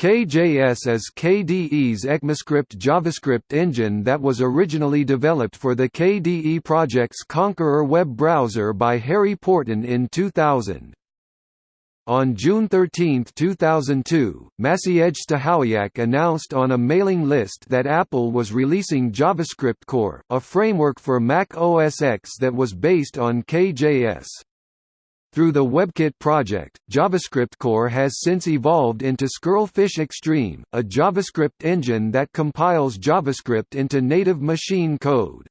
KJS is KDE's ECMAScript JavaScript engine that was originally developed for the KDE Project's Konqueror web browser by Harri Porten in 2000. On June 13, 2002, Maciej Stachowiak announced on a mailing list that Apple was releasing JavaScript Core, a framework for Mac OS X that was based on KJS. Through the WebKit project, JavaScript Core has since evolved into Squirrelfish Extreme, a JavaScript engine that compiles JavaScript into native machine code.